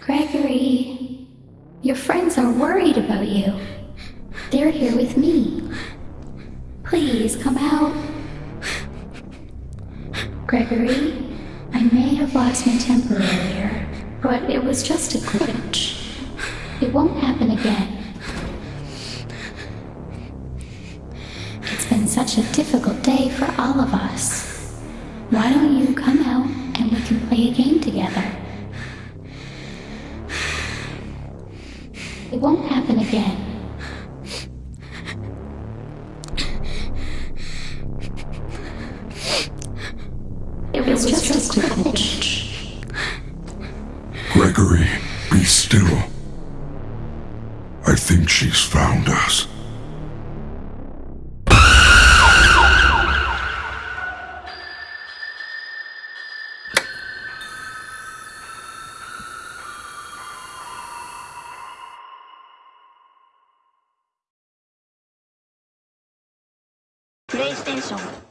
Gregory, your friends are worried about you. They're here with me. Please come out. Gregory, I may have lost my temper earlier, but it was just a glitch. It won't happen again. It's been such a difficult day for all of us. Why don't you come out and we can play a game It won't happen again. It was, just, a glitch. Gregory, be still. I think she's found us. プレイステーション